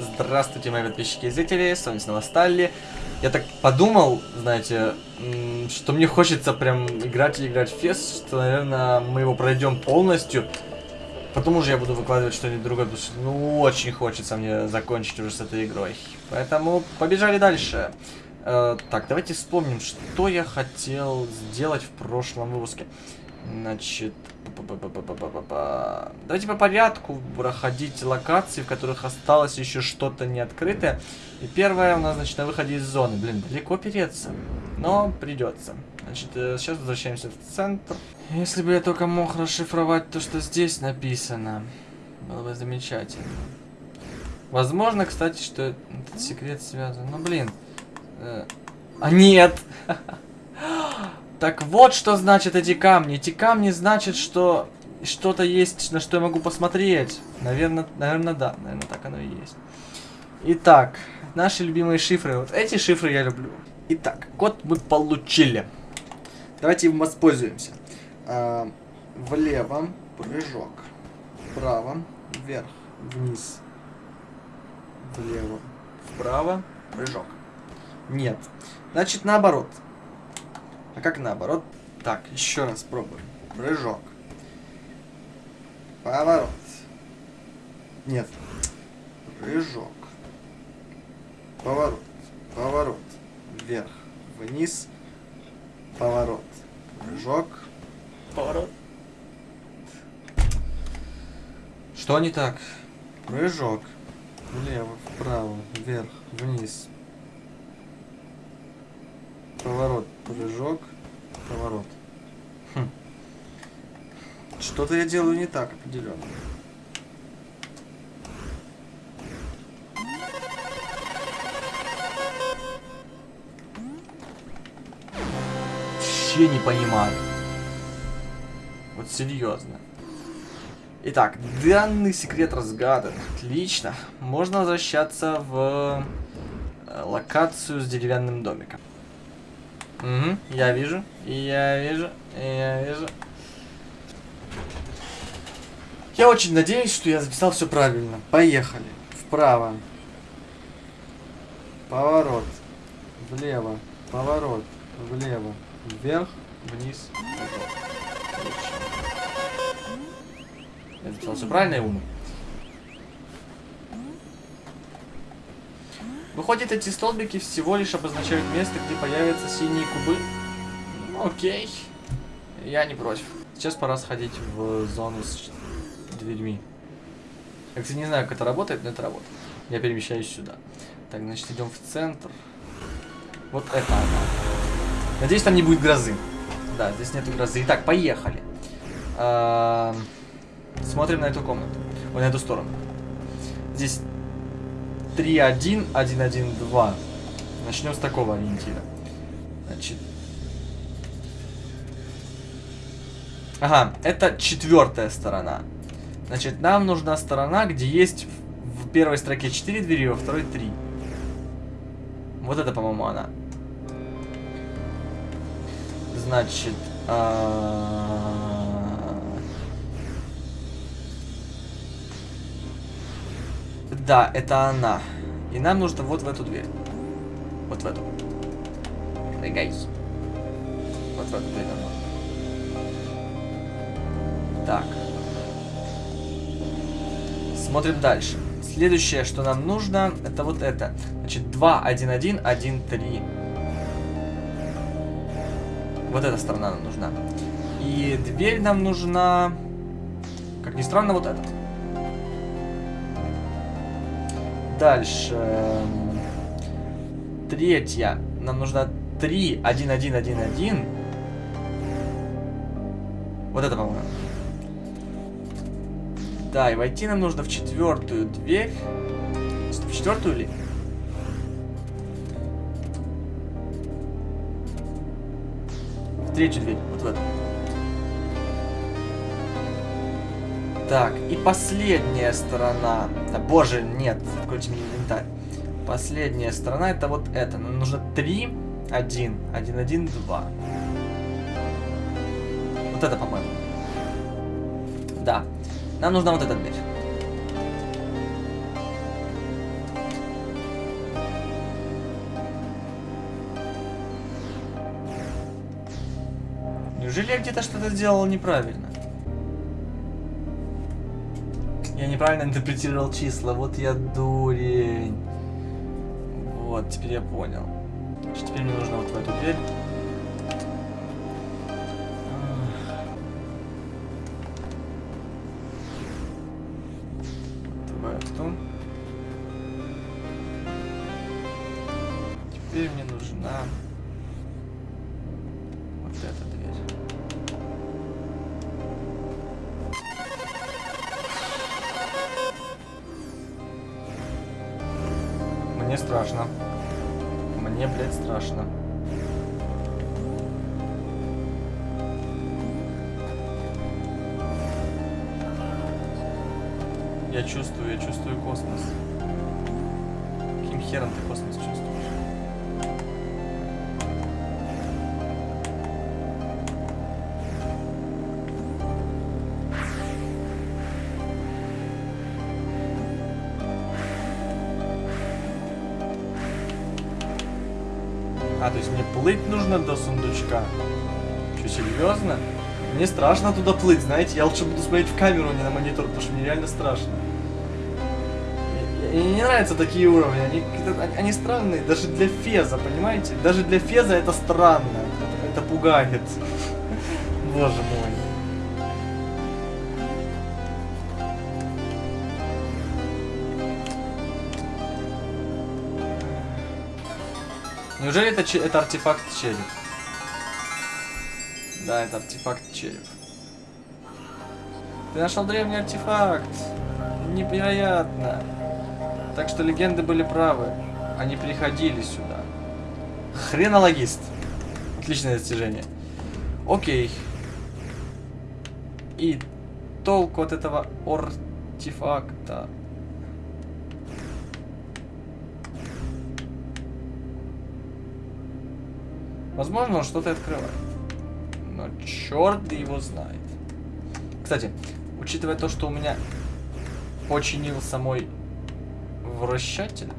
Здравствуйте, мои подписчики и зрители, с вами снова Сталли. Я так подумал, знаете, что мне хочется прям играть и играть в фест, что, наверное, мы его пройдем полностью. Потом уже я буду выкладывать что-нибудь другое, потому что, ну, очень хочется мне закончить уже с этой игрой. Поэтому побежали дальше. Э, так, давайте вспомним, что я хотел сделать в прошлом выпуске. Значит, давайте по порядку проходить локации, в которых осталось еще что-то не открытое. И первое у нас, значит, на выходе из зоны. Блин, далеко переться, но придется. Значит, э, сейчас возвращаемся в центр. Если бы я только мог расшифровать то, что здесь написано, было бы замечательно. Возможно, кстати, что этот секрет связан. Ну, блин. Э, а нет! Так вот, что значит эти камни. Эти камни значат, что что-то есть, на что я могу посмотреть. Наверное, наверное, да. Наверное, так оно и есть. Итак, наши любимые шифры. Вот эти шифры я люблю. Итак, код мы получили. Давайте им воспользуемся. А, влево прыжок. Вправо, вверх, вниз. Влево, вправо, прыжок. Нет. Значит, наоборот. А как наоборот? Так, еще раз пробуем. Прыжок. Поворот. Нет. Прыжок. Поворот. Поворот. Вверх. Вниз. Поворот. Прыжок. Поворот. Что не так? Прыжок. Влево, вправо, вверх, вниз, Поворот, прыжок, поворот. Хм. Что-то я делаю не так определенно. Вообще не понимаю. Вот серьезно. Итак, данный секрет разгадан. Отлично. Можно возвращаться в э, локацию с деревянным домиком. Угу, я вижу, я вижу, я вижу. Я очень надеюсь, что я записал все правильно. Поехали. Вправо. Поворот. Влево. Поворот. Влево. Вверх. Вниз. Я записал все правильно и умно. Выходит, эти столбики всего лишь обозначают место, где появятся синие кубы. Ну, окей. Я не против. Сейчас пора сходить в зону с дверьми. Я, кстати, не знаю, как это работает, но это работает. Я перемещаюсь сюда. Так, значит, идем в центр. Вот это она. Надеюсь, там не будет грозы. Да, здесь нету грозы. Итак, поехали. Смотрим на эту комнату. Ой, на эту сторону. Здесь 3-1, 1-1-2. Начнем с такого ориентира. Значит. Ага, это четвертая сторона. Значит, нам нужна сторона, где есть в первой строке 4 двери, во второй 3. Вот это, по-моему, она. Значит... А Да, это она. И нам нужно вот в эту дверь. Вот в эту. Guys. Вот в эту дверь нам нужно. Так. Смотрим дальше. Следующее, что нам нужно, это вот это. Значит, 2, 1, 1, 1, 3. Вот эта сторона нам нужна. И дверь нам нужна, как ни странно, вот эта. Дальше. Третья. Нам нужно 3, 1, 1, 1, 1. Вот это, по-моему. Да, и войти нам нужно в четвертую дверь. В четвертую ли? В третью дверь, вот в эту. Так, и последняя сторона. Да, боже, нет, включим инвентарь. Последняя сторона это вот это. Нам нужно 3, 1, 1, 1, 2. Вот это, по-моему. Да. Нам нужна вот эта дверь. Неужели я где-то что-то сделал неправильно? Я неправильно интерпретировал числа. Вот я дурень. Вот, теперь я понял. Что теперь мне нужно вот в эту дверь. Давай в ту. Теперь мне нужна вот эта дверь. Страшно. Мне, блядь, страшно. Я чувствую, я чувствую космос. Каким хером ты космос чувствуешь? А, то есть мне плыть нужно до сундучка? Что, серьезно? Мне страшно туда плыть, знаете? Я лучше буду смотреть в камеру, а не на монитор, потому что мне реально страшно. И- не нравятся такие уровни, они- они странные, даже для Феза, понимаете? Даже для Феза это странно, это, это пугает. Боже мой. Неужели это, это артефакт череп? Да, это артефакт череп. Ты нашел древний артефакт. Невероятно. Так что легенды были правы. Они приходили сюда. Хренологист. Отличное достижение. Окей. И толку от этого артефакта. Возможно, он что-то открывает. Но черт его знает. Кстати, учитывая то, что у меня починился мой вращатель.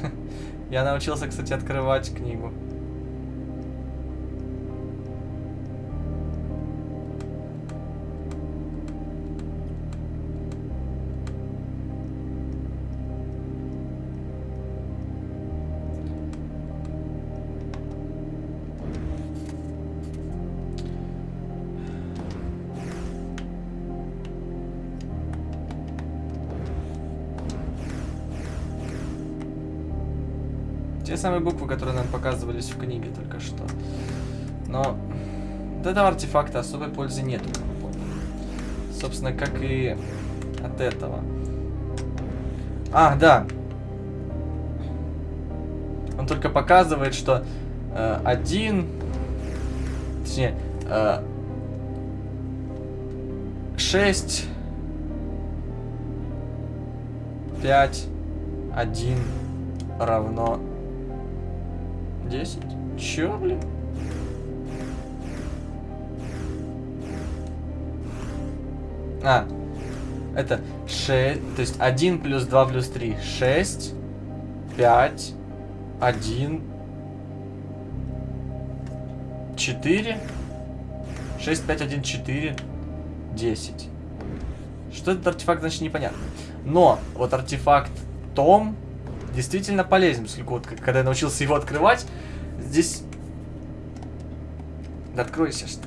Я научился, кстати, открывать книгу. Те самые буквы, которые нам показывались в книге только что. Но от этого артефакта особой пользы поняли. Собственно, как и от этого. А, да. Он только показывает, что э, один, точнее, э, 6, 5, 1 равно 10? Чё, блин? А, это 6, то есть 1 плюс 2 плюс 3, 6, 5, 1, 4, 6, 5, 1, 4, 10. Что этот артефакт, значит, непонятно. Но вот артефакт Том действительно полезен, вот к- когда я научился его открывать, здесь... Да откройся, что.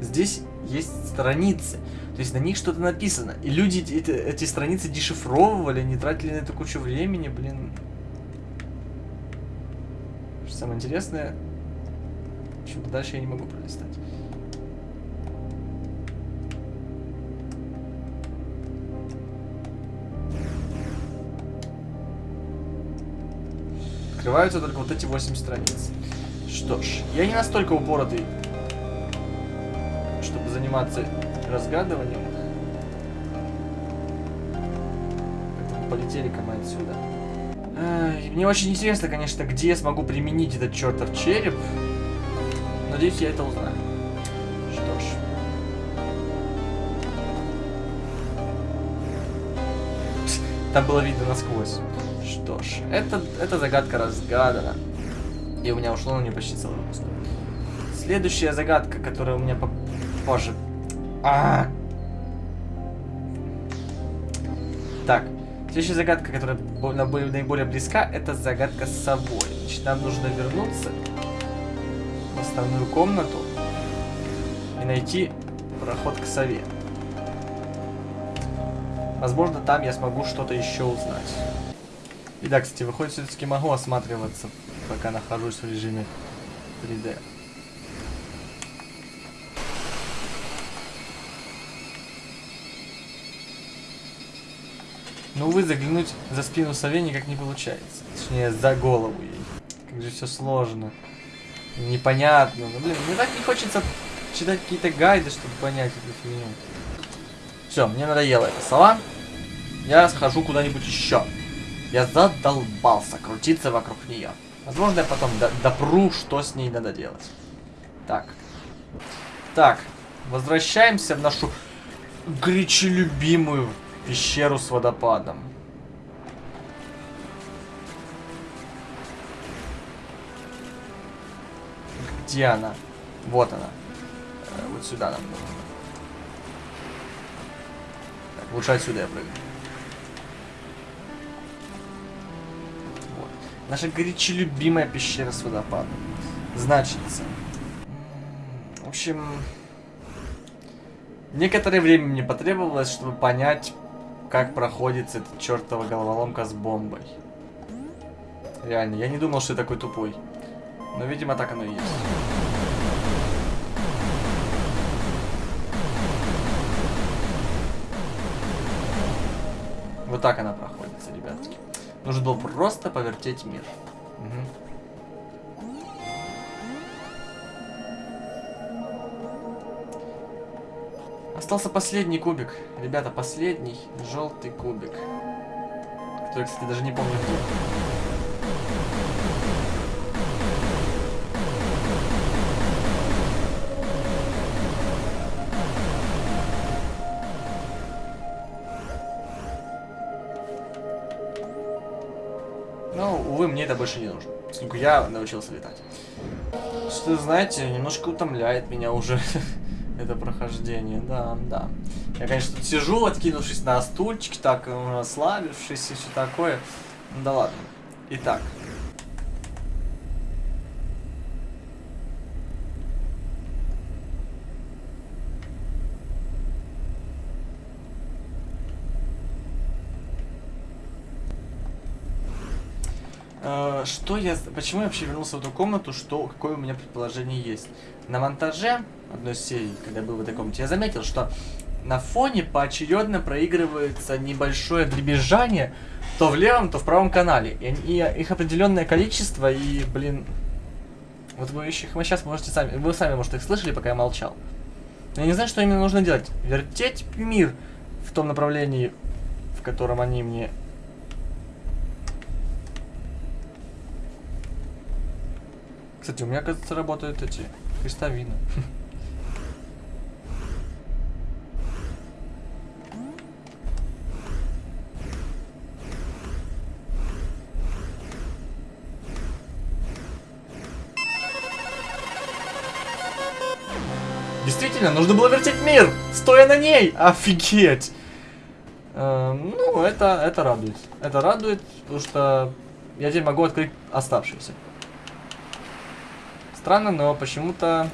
Здесь есть страницы, то есть на них что-то написано. И люди эти, эти страницы дешифровывали, не тратили на это кучу времени, блин. Что самое интересное, почему-то дальше я не могу пролистать. Открываются только вот эти 8 страниц. Что ж, я не настолько упоротый, чтобы заниматься разгадыванием. Полетели-ка мы отсюда. Мне очень интересно, конечно, где я смогу применить этот чертов череп. Надеюсь, я это узнаю. Что ж. там было видно насквозь. Что ж, это, эта загадка разгадана. И у меня ушло на нее почти целый выпуск. Следующая загадка, которая у меня попозже. А, -а, а Так, следующая загадка, которая наиболее близка, это загадка с собой. Значит, нам нужно вернуться в основную комнату и найти проход к сове. Возможно, там я смогу что-то еще узнать. И да, кстати, выходит, все-таки могу осматриваться, пока нахожусь в режиме 3D. Но, увы, заглянуть за спину сове никак не получается. Точнее, за голову ей. Как же все сложно. Непонятно. Ну, блин, мне так не хочется читать какие-то гайды, чтобы понять эту фигню. Все, мне надоело эта сова. Я схожу куда-нибудь еще. Я задолбался крутиться вокруг нее. Возможно, я потом допру, что с ней надо делать. Так. Так. Возвращаемся в нашу горячо любимую пещеру с водопадом. Где она? Вот она. Э, вот сюда нам нужно. Так, лучше отсюда я прыгну. Наша горячо любимая пещера с водопадом. Значится. В общем... Некоторое время мне потребовалось, чтобы понять, как проходит эта чертова головоломка с бомбой. Реально, я не думал, что я такой тупой. Но, видимо, так оно и есть. Вот так она проходится, ребятки. Нужно было просто повертеть мир. Угу. Остался последний кубик. Ребята, последний желтый кубик. Который, кстати, даже не помню где. Увы, мне это больше не нужно. Поскольку я научился летать. Что, знаете, немножко утомляет меня уже это прохождение. Да, да. Я, конечно, тут сижу, откинувшись на стульчик, так, расслабившись и все такое. Ну да ладно. Итак, что я... Почему я вообще вернулся в эту комнату? Что... Какое у меня предположение есть? На монтаже одной серии, когда я был в этой комнате, я заметил, что на фоне поочередно проигрывается небольшое дребезжание то в левом, то в правом канале. И, и их определенное количество, и, блин... Вот вы их вы сейчас можете сами... Вы сами, может, их слышали, пока я молчал. Я не знаю, что именно нужно делать. Вертеть мир в том направлении, в котором они мне Кстати, у меня, кажется, работают эти крестовины. Действительно, нужно было вертеть мир, стоя на ней. Офигеть. Э, ну, это, это радует. Это радует, потому что я теперь могу открыть оставшиеся. Странно, но почему-то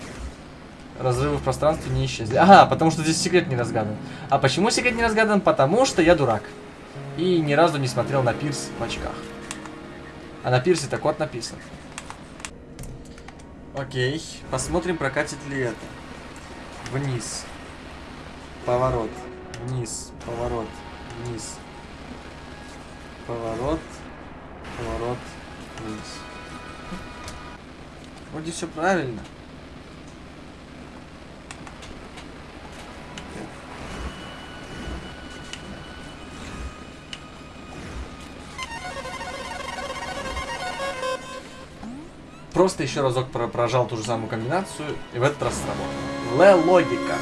разрывы в пространстве не исчезли. Ага, потому что здесь секрет не разгадан. А почему секрет не разгадан? Потому что я дурак. И ни разу не смотрел на пирс в очках. А на пирсе так вот написано. Окей, посмотрим, прокатит ли это. Вниз. Поворот. Вниз. Поворот. Вниз. Поворот. Поворот. Вниз. Вроде все правильно. Просто еще разок прожал ту же самую комбинацию, и в этот раз сработало. Л-логика.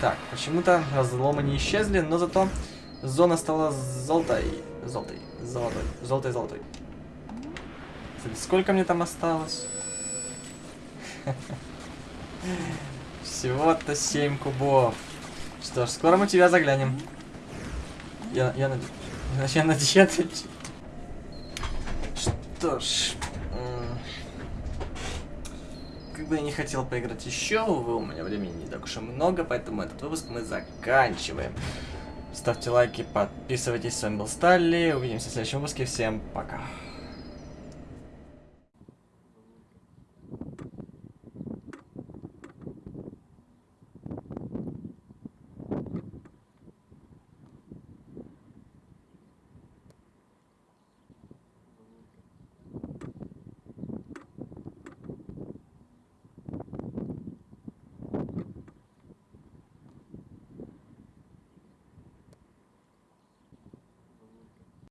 Так, почему-то разломы не исчезли, но зато зона стала золотой. Золотой. Золотой. Золотой, золотой. Сколько мне там осталось? Всего-то 7 кубов. Что ж, скоро мы тебя заглянем. Я, я, наде... я надеюсь... Что ж... Как бы я не хотел поиграть еще, увы, у меня времени не так уж и много, поэтому этот выпуск мы заканчиваем. Ставьте лайки, подписывайтесь, с вами был Сталли, увидимся в следующем выпуске, всем пока.